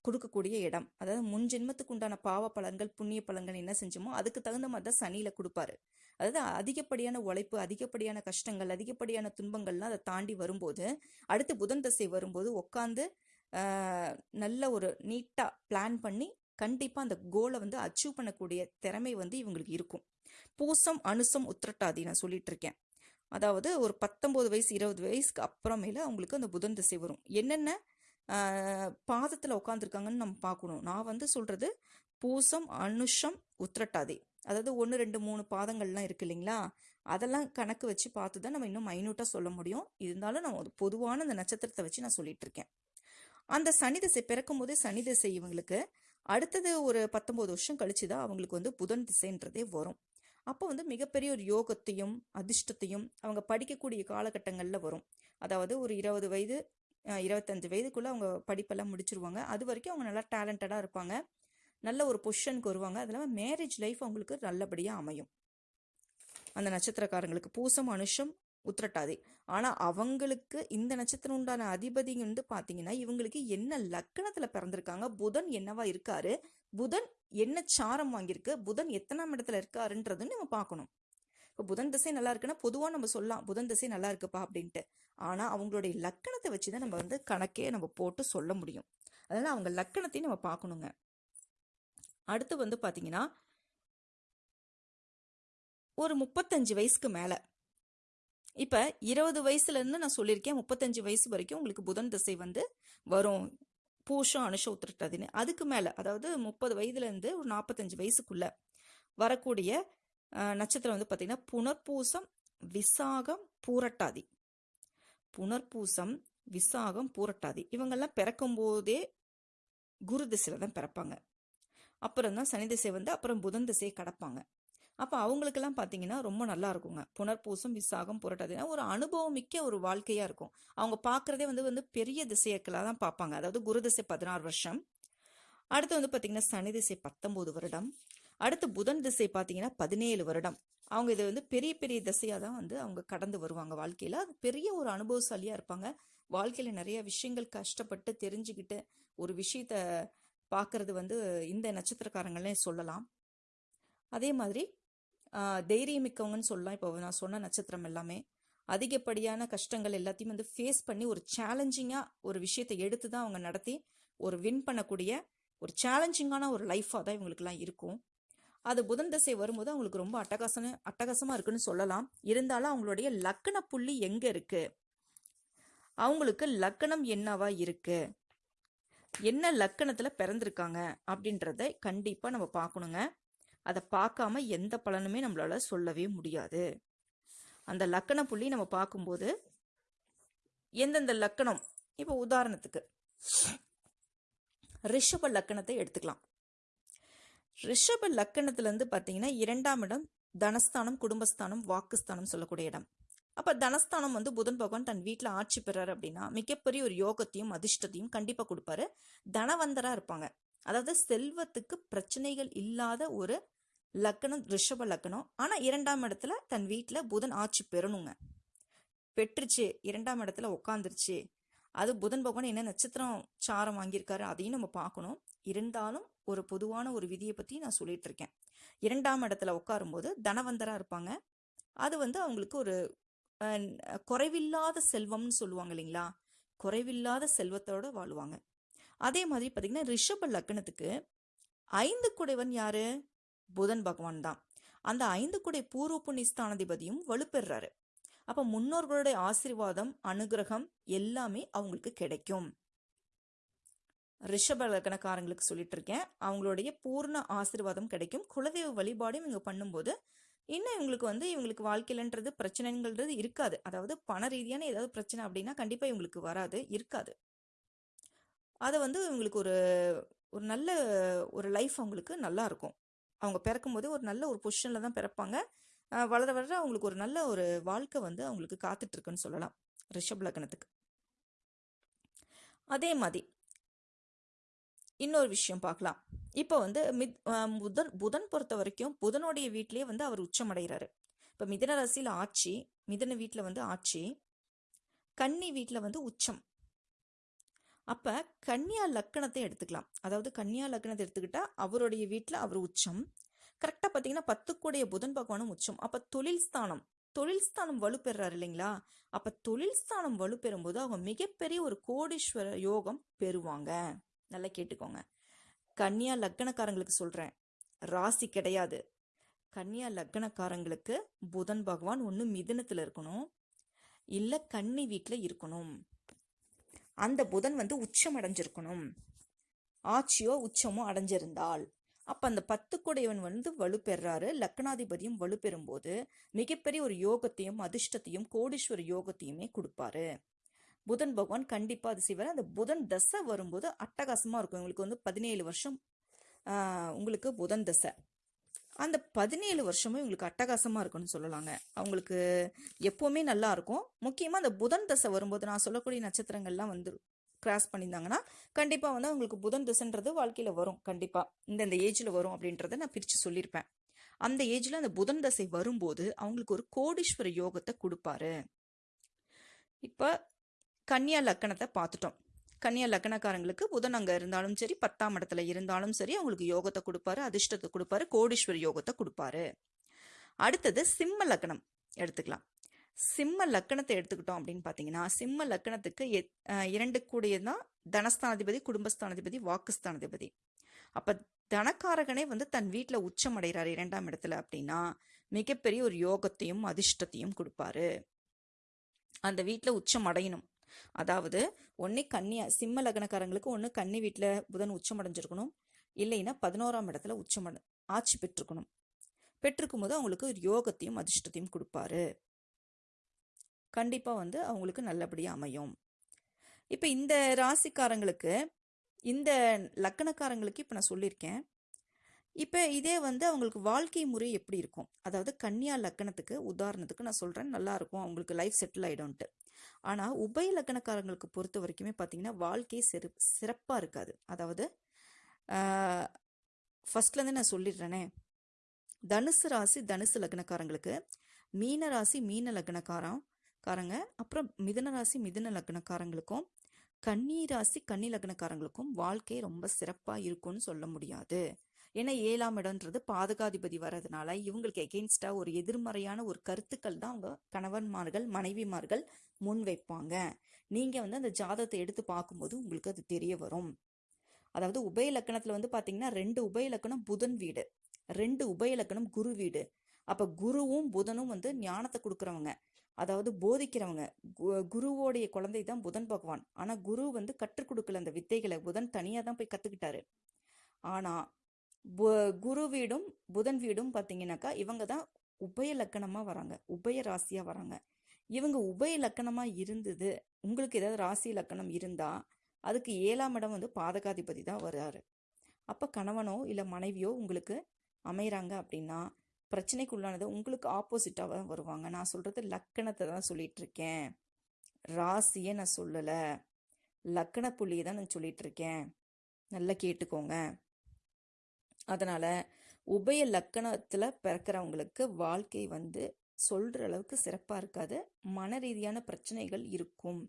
கொடுக்கக்கூடிய இடம். அதாவது முன் ஜென்மத்துக்கு உண்டான பாவ பலன்கள் புண்ணிய பலன்கள் என்ன செஞ்சோமோ அதுக்கு தகுந்த மாதிரி தான் சனியில் கொடுப்பாரு. அதாவது அதிகப்படியான உழைப்பு அதிகப்படியான கஷ்டங்கள் அதிகப்படியான துன்பங்கள்லாம் அதை தாண்டி வரும்போது அடுத்து புதன் தசை வரும்போது உட்காந்து நல்ல ஒரு நீட்டாக பிளான் பண்ணி கண்டிப்பாக அந்த கோலை வந்து அச்சீவ் பண்ணக்கூடிய திறமை வந்து இவங்களுக்கு இருக்கும். பூசம் அனுசம் உத்திரட்டாதி நான் சொல்லிட்டு இருக்கேன். அதாவது ஒரு பத்தொம்போது வயசு இருபது வயசுக்கு அப்புறமேல அவங்களுக்கு அந்த புதன் திசை வரும். என்னென்ன? பாதத்தில் உட்காந்துருக்காங்கன்னு நம்ம பார்க்கணும். நான் வந்து சொல்கிறது பூசம் அனுஷம் உத்திரட்டாதி அதாவது ஒன்று ரெண்டு மூணு பாதங்கள்லாம் இருக்கு இல்லைங்களா? அதெல்லாம் கணக்கு வச்சு பார்த்து தான் நம்ம இன்னும் மைனூட்டாக சொல்ல முடியும். இருந்தாலும் நான் ஒரு பொதுவான அந்த நட்சத்திரத்தை வச்சு நான் சொல்லிட்டு இருக்கேன். அந்த சனி திசை பிறக்கும் போதே சனி திசை இவங்களுக்கு அடுத்தது ஒரு பத்தொம்போது வருஷம் கழிச்சு தான் அவங்களுக்கு வந்து புதன் திசைன்றதே வரும். அப்போ வந்து மிகப்பெரிய ஒரு யோகத்தையும் அதிர்ஷ்டத்தையும் அவங்க படிக்கக்கூடிய காலகட்டங்களில் வரும். அதாவது ஒரு இருபது வயது இருபத்தஞ்சு வயதுக்குள்ளே அவங்க படிப்பெல்லாம் முடிச்சிருவாங்க. அது வரைக்கும் அவங்க நல்லா டேலண்டடாக இருப்பாங்க. நல்ல ஒரு பொசிஷனுக்கு வருவாங்க. அது இல்லாமல் மேரேஜ் லைஃப் அவங்களுக்கு நல்லபடியாக அமையும். அந்த நட்சத்திரக்காரங்களுக்கு பூசம் அனுஷம் உத்திரட்டாதி. ஆனால் அவங்களுக்கு இந்த நட்சத்திரம் உண்டான அதிபதி வந்து பார்த்தீங்கன்னா இவங்களுக்கு என்ன லக்கணத்தில் பிறந்திருக்காங்க புதன் என்னவா இருக்காரு புதன் என்ன சாரம் வாங்கியிருக்கு புதன் எத்தனாம் இடத்துல இருக்காருன்றதுன்னு நம்ம பார்க்கணும் இப்போ புதன் திசை நல்லா இருக்குன்னா பொதுவாக நம்ம சொல்லலாம் புதன் திசை நல்லா இருக்குப்பா அப்படின்ட்டு. ஆனால் அவங்களுடைய லக்கணத்தை வச்சு தான் நம்ம வந்து கணக்கே நம்ம போட்டு சொல்ல முடியும். அதனால் அவங்க லக்கணத்தையும் நம்ம பார்க்கணுங்க அடுத்து வந்து பார்த்தீங்கன்னா ஒரு முப்பத்தஞ்சு வயசுக்கு மேலே இப்போ இருபது வயசுலேருந்து நான் சொல்லியிருக்கேன் முப்பத்தஞ்சு வயசு வரைக்கும் உங்களுக்கு புதன் திசை வந்து வரும். பூஷம் அனுஷம் உத்திரட்டாதின்னு அதுக்கு மேலே அதாவது முப்பது வயதுலேருந்து ஒரு நாற்பத்தஞ்சு வயசுக்குள்ளே வரக்கூடிய நட்சத்திரம் வந்து பார்த்திங்கன்னா புனர்பூசம் விசாகம் பூரட்டாதி. புனர்பூசம் விசாகம் பூரட்டாதி. இவங்கெல்லாம் பிறக்கும் போதே குரு திசையில் தான் பிறப்பாங்க. அப்புறம் தான் சனி திசை வந்து அப்புறம் புதன் திசையை கடப்பாங்க. அப்போ அவங்களுக்கெல்லாம் பார்த்தீங்கன்னா ரொம்ப நல்லா இருக்குங்க. புனர்பூசம் விசாகம் புரட்டாதுன்னா ஒரு அனுபவம் மிக்க ஒரு வாழ்க்கையாக இருக்கும். அவங்க பார்க்குறதே வந்து வந்து பெரிய திசையக்களாக தான் பார்ப்பாங்க அதாவது குரு திசை பதினாறு வருஷம். அடுத்து வந்து பார்த்தீங்கன்னா சனி திசை பத்தொம்போது வருடம். அடுத்து புதன் திசை பார்த்தீங்கன்னா பதினேழு வருடம். அவங்க இதை வந்து பெரிய பெரிய திசையாக தான் வந்து அவங்க கடந்து வருவாங்க வாழ்க்கையில். அது பெரிய ஒரு அனுபவசாலியாக இருப்பாங்க. வாழ்க்கையில் நிறைய விஷயங்கள் கஷ்டப்பட்டு தெரிஞ்சுக்கிட்டு ஒரு விஷயத்த பார்க்கறது வந்து இந்த நட்சத்திரக்காரங்களே சொல்லலாம். அதே மாதிரி தைரியமிக்கவங்கன்னு சொல்லலாம். இப்போ நான் சொன்ன நட்சத்திரம் எல்லாமே. அதிகப்படியான கஷ்டங்கள் எல்லாத்தையும் வந்து ஃபேஸ் பண்ணி ஒரு சேலஞ்சிங்காக ஒரு விஷயத்தை எடுத்து தான் அவங்க நடத்தி ஒரு வின் பண்ணக்கூடிய ஒரு சேலஞ்சிங்கான ஒரு லைஃபாக தான் இவங்களுக்குலாம் இருக்கும். அது புதன் தசை வரும்போது அவங்களுக்கு ரொம்ப அட்டகாசன அட்டகாசமாக இருக்குன்னு சொல்லலாம். இருந்தாலும் அவங்களுடைய லக்கண புள்ளி எங்கே இருக்குது அவங்களுக்கு லக்கணம் என்னவா இருக்குது என்ன லக்கணத்தில் பிறந்திருக்காங்க? அப்படின்றத கண்டிப்பாக நம்ம பார்க்கணுங்க. அதை பார்க்காம எந்த பலனுமே நம்மளால சொல்லவே முடியாது. அந்த லக்கண புள்ளி நம்ம பார்க்கும்போது எந்தெந்த லக்கணம்? இப்போ உதாரணத்துக்கு ரிஷப லக்கணத்தை எடுத்துக்கலாம். ரிஷப லக்கணத்திலேருந்து பார்த்தீங்கன்னா இரண்டாம் இடம் தனஸ்தானம் குடும்பஸ்தானம் வாக்குஸ்தானம் சொல்லக்கூடிய இடம். அப்போ தனஸ்தானம் வந்து புதன் பகவான் தன் வீட்டில் ஆட்சி பெறாரு அப்படின்னா மிகப்பெரிய ஒரு யோகத்தையும் அதிர்ஷ்டத்தையும் கண்டிப்பாக கொடுப்பாரு. தனவந்தராக இருப்பாங்க. அதாவது செல்வத்துக்கு பிரச்சனைகள் இல்லாத ஒரு லக்கணம் ரிஷப லக்கணம். ஆனால் இரண்டாம் இடத்துல தன் வீட்டில் புதன் ஆட்சி பெறணுங்க. பெற்றுச்சு இரண்டாம் இடத்துல உட்காந்துருச்சு அது புதன் பகவான் என்ன நட்சத்திரம் சாரம் வாங்கியிருக்காரு அதையும் நம்ம பார்க்கணும். இருந்தாலும் ஒரு பொதுவான ஒரு விதியை பற்றி நான் சொல்லிட்டு இருக்கேன் இரண்டாம் இடத்துல உட்காரும்போது தனவந்தராக இருப்பாங்க. அது வந்து அவங்களுக்கு ஒரு குறைவில்லாத செல்வம்னு சொல்லுவாங்க இல்லைங்களா? குறைவில்லாத செல்வத்தோடு வாழுவாங்க. அதே மாதிரி பார்த்தீங்கன்னா ரிஷப லக்னத்துக்கு ஐந்து குடைவன் யாரு? புதன் பகவான் தான். அந்த ஐந்து குடை பூர்வ புண்ணியஸ்தானாதிபதியும் வலுப்பெறாரு. அப்ப முன்னோர்களுடைய ஆசீர்வாதம் அனுகிரகம் எல்லாமே அவங்களுக்கு கிடைக்கும். ரிஷப லக்னக்காரங்களுக்கு சொல்லிட்டு இருக்கேன். அவங்களுடைய பூர்ண ஆசீர்வாதம் கிடைக்கும். குலதெய்வ வழிபாடும் இவங்க பண்ணும்போது இன்னும் இவங்களுக்கு வந்து இவங்களுக்கு வாழ்க்கையிலன்றது பிரச்சனைங்கிறது இருக்காது. அதாவது பண ரீதியான ஏதாவது பிரச்சனை அப்படின்னா கண்டிப்பா இவங்களுக்கு வராது இருக்காது. அதை வந்து இவங்களுக்கு ஒரு ஒரு நல்ல ஒரு லைஃப் அவங்களுக்கு நல்லா இருக்கும். அவங்க பிறக்கும்போது ஒரு நல்ல ஒரு பொசிஷனில் தான் பிறப்பாங்க. வளர வளர அவங்களுக்கு ஒரு நல்ல ஒரு வாழ்க்கை வந்து அவங்களுக்கு காத்துட்டு இருக்குன்னு சொல்லலாம். ரிஷப் லக்னத்துக்கு. அதே மாதிரி இன்னொரு விஷயம் பார்க்கலாம். இப்போ வந்து மித் புதன் புதன் பொறுத்த வரைக்கும் புதனுடைய வீட்டிலேயே வந்து அவர் உச்சமடைகிறாரு. இப்போ மிதன ராசியில் ஆட்சி மிதன வீட்டில் வந்து ஆட்சி கன்னி வீட்டில் வந்து உச்சம். அப்போ கன்னியா லக்கணத்தை எடுத்துக்கலாம். அதாவது கன்னியா லக்கணத்தை எடுத்துக்கிட்டா அவருடைய வீட்டில் அவர் உச்சம். கரெக்டாக பார்த்தீங்கன்னா பத்துக்குடைய புதன் பகவானும் உச்சம். அப்போ தொழில் ஸ்தானம். தொழில் ஸ்தானம் வலுப்பெறாரு இல்லைங்களா? அப்போ தொழில் ஸ்தானம் வலுப்பெறும் போது அவங்க மிகப்பெரிய ஒரு கோடீஸ்வர யோகம் பெறுவாங்க. நல்லா கேட்டுக்கோங்க. கன்னியா லக்கணக்காரங்களுக்கு சொல்கிறேன் ராசி கிடையாது. கன்னியா லக்கணக்காரங்களுக்கு புதன் பகவான் ஒன்று மிதுனத்தில் இருக்கணும். இல்லை கன்னி வீட்டில் இருக்கணும். அந்த புதன் வந்து உச்சம் அடைஞ்சிருக்கணும். ஆட்சியோ உச்சமோ அடைஞ்சிருந்தால். அப்ப அந்த பத்து கூடையவன் வந்து வலுப்பெறாரு. லக்னாதிபதியும் வலுப்பெறும்போது மிகப்பெரிய ஒரு யோகத்தையும் அதிர்ஷ்டத்தையும் கோடீஸ்வர யோகத்தையுமே கொடுப்பாரு. புதன் பகவான் கண்டிப்பாக அது செய்வார். அந்த புதன் தசை வரும்போது அட்டகாசமாக இருக்கும். உங்களுக்கு வந்து பதினேழு வருஷம் உங்களுக்கு புதன் தசை. அந்த பதினேழு வருஷமும் உங்களுக்கு அட்டகாசமாக இருக்கும்னு சொல்லலாங்க. அவங்களுக்கு எப்போவுமே நல்லா இருக்கும். முக்கியமாக அந்த புதன் தசை வரும்போது நான் சொல்லக்கூடிய நட்சத்திரங்கள்லாம் வந்து கிராஸ் பண்ணியிருந்தாங்கன்னா கண்டிப்பாக வந்து அவங்களுக்கு புதன் தசைன்றது வாழ்க்கையில் வரும். கண்டிப்பாக இந்தந்த ஏஜில் வரும் அப்படின்றத நான் பிரித்து சொல்லியிருப்பேன். அந்த ஏஜில் அந்த புதன் தசை வரும்போது அவங்களுக்கு ஒரு கோடீஸ்வர யோகத்தை கொடுப்பாரு. இப்போ கன்னியா லக்கணத்தை பார்த்துட்டோம். கன்னியா லக்கணக்காரங்களுக்கு புதன் அங்கே இருந்தாலும் சரி பத்தாம் இடத்துல இருந்தாலும் சரி அவங்களுக்கு யோகத்தை கொடுப்பாரு அதிர்ஷ்டத்தை கொடுப்பாரு கோடீஸ்வரி யோகத்தை கொடுப்பாரு. அடுத்தது சிம்ம லக்னம் எடுத்துக்கலாம். சிம்ம லக்கணத்தை எடுத்துக்கிட்டோம் அப்படின்னு பார்த்தீங்கன்னா சிம்ம லக்கணத்துக்கு எத்- இரண்டு கூடியது தான் தனஸ்தானாதிபதி குடும்பஸ்தானாதிபதி வாக்குஸ்தானாதிபதி. அப்போ தனக்காரகனே வந்து தன் வீட்டில் உச்சம் அடைகிறார் இரண்டாம் இடத்துல அப்படின்னா மிகப்பெரிய ஒரு யோகத்தையும் அதிர்ஷ்டத்தையும் கொடுப்பாரு. அந்த வீட்டில் உச்சம் அடையணும். அதாவது ஒன்று கன்னியா சிம்ம லக்னக்காரங்களுக்கு ஒன்று கன்னி வீட்டில் புதன் உச்சம் அடைஞ்சிருக்கணும். இல்லைன்னா பதினோராம் இடத்துல உச்சம் ஆட்சி பெற்றிருக்கணும். பெற்றிருக்கும் போது அவங்களுக்கு யோகத்தையும் அதிர்ஷ்டத்தையும் கொடுப்பாரு. கண்டிப்பாக வந்து அவங்களுக்கு நல்லபடியாக அமையும். இப்போ இந்த ராசிக்காரங்களுக்கு இந்த லக்கணக்காரங்களுக்கு இப்போ நான் சொல்லியிருக்கேன். இப்போ இதே வந்து அவங்களுக்கு வாழ்க்கை முறை எப்படி இருக்கும்? அதாவது கன்னியா லக்கணத்துக்கு உதாரணத்துக்கு நான் சொல்கிறேன் நல்லா இருக்கும். அவங்களுக்கு லைஃப் செட்டில் ஆகிடும்ன்ட்டு ஆனால் உபய லக்கணக்காரங்களுக்கு பொறுத்த வரைக்குமே பார்த்தீங்கன்னா வாழ்க்கை சிறு சிறப்பாக இருக்காது. அதாவது ஃபஸ்ட்லேருந்து நான் சொல்லிடுறேனே. தனுசு ராசி தனுசு லக்னக்காரங்களுக்கு மீன ராசி மீன லக்னக்காரம் காரங்க அப்புறம் மிதன ராசி மிதுன லக்னக்காரங்களுக்கும் கன்னி ராசி கன்னி லக்னக்காரங்களுக்கும் வாழ்க்கை ரொம்ப சிறப்பாக இருக்கும்னு சொல்ல முடியாது. ஏன்னா ஏழாம் இடம்ன்றது பாதகாதிபதி வர்றதுனால இவங்களுக்கு எகெயின்ஸ்டா ஒரு எதிர்மறையான ஒரு கருத்துக்கள் தான் அவங்க கணவன்மார்கள் மனைவிமார்கள் முன் வைப்பாங்க. நீங்கள் வந்து அந்த ஜாதத்தை எடுத்து பார்க்கும்போது உங்களுக்கு அது தெரிய வரும். அதாவது உபய லக்கணத்துல வந்து பாத்தீங்கன்னா ரெண்டு உபய லக்கணம் புதன் வீடு ரெண்டு உபய லக்கணம் குரு வீடு. அப்போ குருவும் புதனும் வந்து ஞானத்தை கொடுக்குறவங்க. அதாவது போதிக்கிறவங்க. கு- குருவோடைய குழந்தை தான் புதன் பகவான். ஆனால் குரு வந்து கற்றுக் கொடுக்கல அந்த வித்தைகளை. புதன் தனியாக தான் போய் கற்றுக்கிட்டாரு ஆனால் குரு வீடும் புதன் வீடும் பார்த்தீங்கன்னாக்கா இவங்க தான் உபய லக்கணமாக வராங்க. உபய ராசியாக வராங்க. இவங்க உபய லக்கணமாக இருந்தது. உங்களுக்கு ஏதாவது ராசி லக்கணம் இருந்தால் அதுக்கு ஏழாம் இடம் வந்து பாதகாதிபதி தான் வர்றாரு அப்போ கணவனோ இல்லை மனைவியோ உங்களுக்கு அமைகிறாங்க அப்படின்னா பிரச்சனைக்குள்ளானது உங்களுக்கு ஆப்போசிட்டாக தான் வருவாங்க. நான் சொல்கிறது லக்கணத்தை தான் சொல்லிட்டு இருக்கேன் ராசியை நான் சொல்லலை. லக்கண புள்ளியை தான் நான் சொல்லிட்டு இருக்கேன் நல்லா கேட்டுக்கோங்க. அதனால் உபய லக்கணத்தில் பிறக்கிறவங்களுக்கு வாழ்க்கை வந்து சொல்கிற அளவுக்கு சிறப்பாக இருக்காது. மன ரீதியான பிரச்சனைகள் இருக்கும்.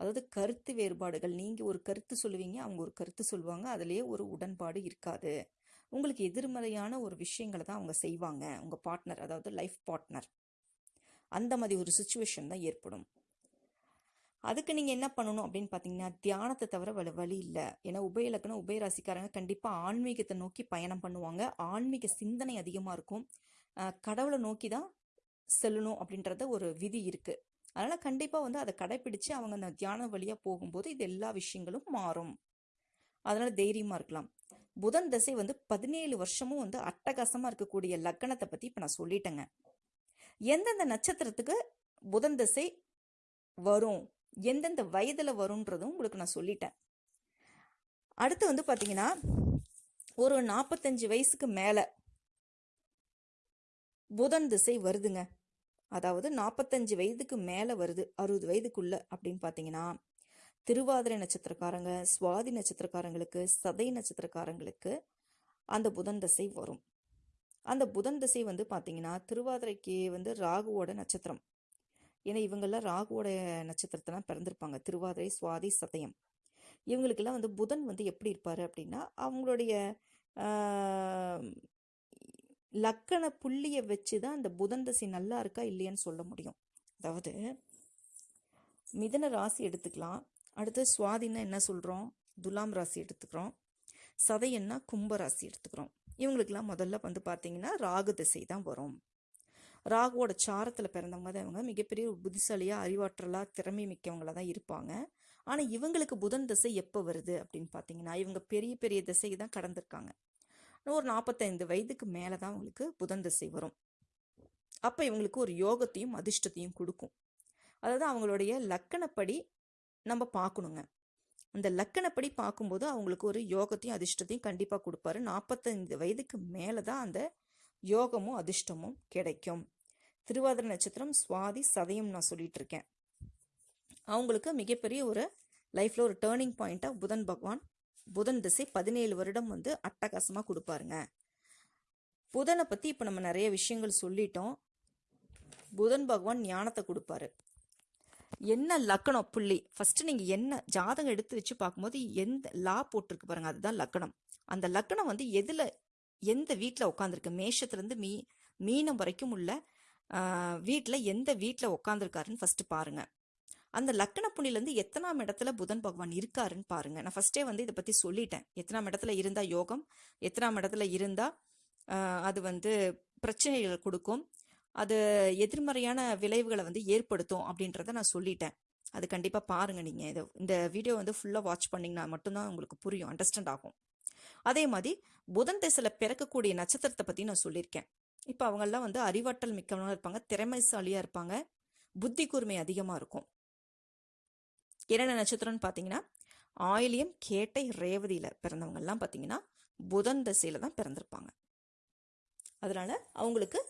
அதாவது கருத்து வேறுபாடுகள் நீங்கள் ஒரு கருத்து சொல்லுவீங்க அவங்க ஒரு கருத்து சொல்லுவாங்க அதுலேயே ஒரு உடன்பாடு இருக்காது. உங்களுக்கு எதிர்மறையான ஒரு விஷயங்களை தான் அவங்க செய்வாங்க உங்கள் பார்ட்னர் அதாவது லைஃப் பார்ட்னர் அந்த மாதிரி ஒரு சுச்சுவேஷன் தான் ஏற்படும். அதுக்கு நீங்கள் என்ன பண்ணணும் அப்படின்னு பார்த்தீங்கன்னா தியானத்தை தவிர வழி வழி இல்லை. ஏன்னா உபயலக்கணம் உபயராசிக்காரங்க கண்டிப்பாக ஆன்மீகத்தை நோக்கி பயணம் பண்ணுவாங்க. ஆன்மீக சிந்தனை அதிகமாக இருக்கும். கடவுளை நோக்கி தான் செல்லணும் அப்படின்றத ஒரு விதி இருக்குது அதனால் கண்டிப்பாக வந்து அதை கடைப்பிடிச்சு அவங்க அந்த தியான வழியாக போகும்போது இது எல்லா விஷயங்களும் மாறும். அதனால் தைரியமாக இருக்கலாம். புதன் தசை வந்து பதினேழு வருஷமும் வந்து அட்டகாசமாக இருக்கக்கூடிய லக்கணத்தை பற்றி இப்போ நான் சொல்லிட்டேங்க. எந்தெந்த நட்சத்திரத்துக்கு புதன் தசை வரும்? எந்தெந்த வயதில் வரும்ன்றதும் உங்களுக்கு நான் சொல்லிட்டேன். அடுத்து வந்து பார்த்தீங்கன்னா ஒரு நாற்பத்தஞ்சு வயசுக்கு மேலே புதன் திசை வருதுங்க. அதாவது நாற்பத்தஞ்சு வயதுக்கு மேலே வருது அறுபது வயதுக்குள்ள அப்படின்னு பார்த்தீங்கன்னா திருவாதிரை நட்சத்திரக்காரங்க சுவாதி நட்சத்திரக்காரங்களுக்கு சதை நட்சத்திரக்காரங்களுக்கு அந்த புதன் தசை வரும். அந்த புதன் திசை வந்து பார்த்தீங்கன்னா திருவாதிரைக்கு வந்து ராகுவோட நட்சத்திரம். ஏன்னா இவங்கெல்லாம் ராகுவோட நட்சத்திரத்தெல்லாம் பிறந்திருப்பாங்க. திருவாதிரை சுவாதி சதயம். இவங்களுக்கெல்லாம் வந்து புதன் வந்து எப்படி இருப்பார் அப்படின்னா அவங்களுடைய லக்கண புள்ளியை வச்சு தான் அந்த புதன் தசை நல்லா இருக்கா இல்லையான்னு சொல்ல முடியும். அதாவது மிதன ராசி எடுத்துக்கலாம். அடுத்து சுவாதினா என்ன சொல்கிறோம் துலாம் ராசி எடுத்துக்கிறோம். சதையன்னா கும்ப ராசி எடுத்துக்கிறோம். இவங்களுக்கெல்லாம் முதல்ல வந்து பார்த்தீங்கன்னா ராகு திசை தான் வரும். ராகுவோட சாரத்தில் பிறந்தவங்க தான் இவங்க. மிகப்பெரிய புத்திசாலியாக அறிவாற்றலாக திறமை மிக்கவங்களா தான் இருப்பாங்க. ஆனால் இவங்களுக்கு புதன் திசை எப்போ வருது அப்படின்னு பார்த்தீங்கன்னா இவங்க பெரிய பெரிய திசைக்கு தான் கடந்திருக்காங்க. ஒரு நாற்பத்தைந்து வயதுக்கு மேலே தான் அவங்களுக்கு புதன் திசை வரும். அப்போ இவங்களுக்கு ஒரு யோகத்தையும் அதிர்ஷ்டத்தையும் கொடுக்கும். அதாவது அவங்களுடைய லக்கணப்படி நம்ம பார்க்கணுங்க அந்த லக்கணப்படி பார்க்கும்போது அவங்களுக்கு ஒரு யோகத்தையும் அதிர்ஷ்டத்தையும் கண்டிப்பாக கொடுப்பாரு. நாற்பத்தைந்து வயதுக்கு மேலே தான் அந்த யோகமும் அதிர்ஷ்டமும் கிடைக்கும். திருவாதிரை நட்சத்திரம் சுவாதி சதயம் நான் சொல்லிட்டு இருக்கேன் அவங்களுக்கு மிகப்பெரிய ஒரு லைஃப்பில் ஒரு டேர்னிங் பாயிண்ட்டாக புதன் பகவான் புதன் திசை பதினேழு வருடம் வந்து அட்டகாசமாக கொடுப்பாருங்க. புதனை பற்றி இப்போ நம்ம நிறைய விஷயங்கள் சொல்லிட்டோம். புதன் பகவான் ஞானத்தை கொடுப்பாரு. என்ன லக்கணம் புள்ளி? ஃபர்ஸ்ட் நீங்கள் என்ன ஜாதகம் எடுத்து வச்சு பார்க்கும்போது எந்த லா போட்டிருக்கு பாருங்க அதுதான் லக்கணம். அந்த லக்கணம் வந்து எதில் எந்த வீட்டில் உட்காந்துருக்கு மேஷத்துலேருந்து மீ மீனம் வரைக்கும் உள்ள வீட்டில் எந்த வீட்டில் உட்காந்துருக்காருன்னு ஃபஸ்ட்டு பாருங்க. அந்த லக்கண புள்ளிலேருந்து எத்தனாம் இடத்துல புதன் பகவான் இருக்காருன்னு பாருங்க. நான் ஃபஸ்ட்டே வந்து இதை பற்றி சொல்லிட்டேன். எத்தனாம் இடத்துல இருந்தால் யோகம் எத்தனாம் இடத்துல இருந்தால் அது வந்து பிரச்சனைகள் கொடுக்கும் அது எதிர்மறையான விளைவுகளை வந்து ஏற்படுத்தும் அப்படின்றத நான் சொல்லிட்டேன். அது கண்டிப்பாக பாருங்கள் நீங்கள் இதை இந்த வீடியோ வந்து ஃபுல்லாக வாட்ச் பண்ணிங்கன்னா மட்டும்தான் உங்களுக்கு புரியும் அண்டர்ஸ்டாண்ட் ஆகும். அதே மாதிரி புதன் திசையில் பிறக்கக்கூடிய நட்சத்திரத்தை பற்றி நான் சொல்லியிருக்கேன். இப்போ அவங்கெல்லாம் வந்து அறிவாற்றல் மிக்கவனாக இருப்பாங்க திறமைசாலியாக இருப்பாங்க புத்தி கூர்மை அதிகமாக இருக்கும். என்னென்ன நட்சத்திரம்னு பார்த்தீங்கன்னா ஆயிலியம் கேட்டை ரேவதியில் பிறந்தவங்கெல்லாம் பார்த்தீங்கன்னா புதன் திசையில் தான் பிறந்திருப்பாங்க. அதனால் அவங்களுக்கு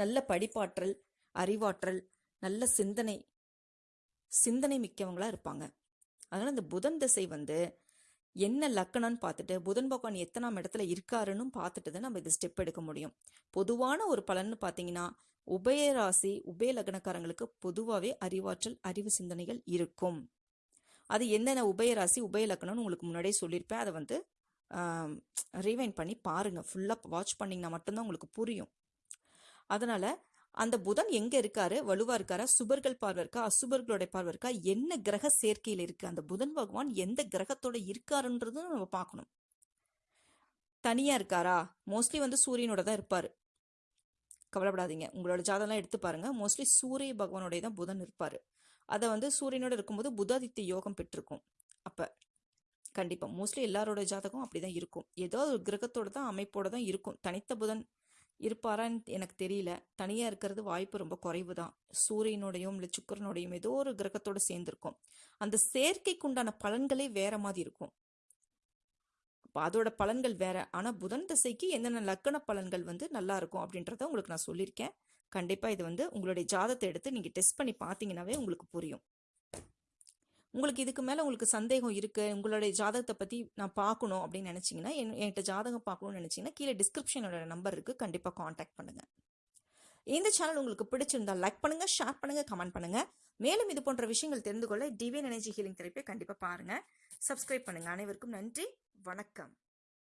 நல்ல படிப்பாற்றல் அறிவாற்றல் நல்ல சிந்தனை சிந்தனை மிக்கவங்களாக இருப்பாங்க. அதனால் இந்த புதன் திசை வந்து என்ன லக்கணம்னு பார்த்துட்டு புதன் பகவான் எத்தனாம் இடத்துல இருக்காருன்னு பார்த்துட்டு தான் நம்ம இது ஸ்டெப் எடுக்க முடியும். பொதுவான ஒரு பலன்னு பார்த்தீங்கன்னா உபயராசி உபய லக்னக்காரங்களுக்கு பொதுவாகவே அறிவாற்றல் அறிவு சிந்தனைகள் இருக்கும். அது என்னென்ன உபயராசி உபய லக்னம்னு உங்களுக்கு முன்னாடியே சொல்லியிருப்பேன். அதை வந்து ரீவைண்ட் பண்ணி பாருங்கள் ஃபுல்லாக வாட்ச் பண்ணிங்கன்னா மட்டும்தான் உங்களுக்கு புரியும். அதனால் அந்த புதன் எங்கே இருக்காரு? வலுவாக இருக்காரா? சுபர்கள் பார்வை இருக்கா? அசுபர்களோட பார்வை இருக்கா? என்ன கிரக சேர்க்கையில் இருக்குது அந்த புதன் பகவான் எந்த கிரகத்தோட இருக்காருன்றதும் நம்ம பார்க்கணும். தனியாக இருக்காரா? மோஸ்ட்லி வந்து சூரியனோட தான் இருப்பார். கவலைப்படாதீங்க. உங்களோட ஜாதகம்லாம் எடுத்து பாருங்க. மோஸ்ட்லி சூரிய பகவானோடைய தான் புதன் இருப்பார். அதை வந்து சூரியனோட இருக்கும்போது புதாதித்ய யோகம் பெற்றிருக்கும். அப்போ கண்டிப்பாக மோஸ்ட்லி எல்லாரோட ஜாதகம் அப்படி தான் இருக்கும். ஏதோ ஒரு கிரகத்தோட தான் அமைப்போட தான் இருக்கும். தனித்த புதன் இருப்பாரான்னு எனக்கு தெரியல. தனியாக இருக்கிறது வாய்ப்பு ரொம்ப குறைவு தான் சூரியனோடையும் இல்லை சுக்கரனோடையும் ஏதோ ஒரு கிரகத்தோட சேர்ந்துருக்கும். அந்த செயற்கைக்குண்டான பலன்களே வேற மாதிரி இருக்கும். அதோட பலன்கள் வேற. ஆனால் புதன் திசைக்கு என்னென்ன லக்கண பலன்கள் வந்து நல்லா இருக்கும் அப்படின்றத உங்களுக்கு நான் சொல்லியிருக்கேன். கண்டிப்பாக இது வந்து உங்களுடைய ஜாதத்தை எடுத்து நீங்கள் டெஸ்ட் பண்ணி பார்த்தீங்கன்னாவே உங்களுக்கு புரியும். உங்களுக்கு இதுக்கு மேலே உங்களுக்கு சந்தேகம் இருக்குது உங்களுடைய ஜாதகத்தை பற்றி நான் பார்க்கணும் அப்படின்னு நினச்சிங்கன்னா என் என்கிட்ட ஜாதகம் பார்க்கணும்னு நினச்சிங்கன்னா கீழே டிஸ்கிரிப்ஷனோட நம்பர் இருக்குது கண்டிப்பாக காண்டாக்ட் பண்ணுங்கள் இந்த சேனல் உங்களுக்கு பிடிச்சிருந்தா லைக் பண்ணுங்கள் ஷேர் பண்ணுங்கள் கமெண்ட் பண்ணுங்கள் மேலும் இது போன்ற விஷயங்கள் தெரிந்து கொள்ள டிவியன் எனர்ஜி ஹீலிங் தெரப்பியை கண்டிப்பாக பாருங்கள் சப்ஸ்கிரைப் பண்ணுங்கள் அனைவருக்கும் நன்றி. வணக்கம்.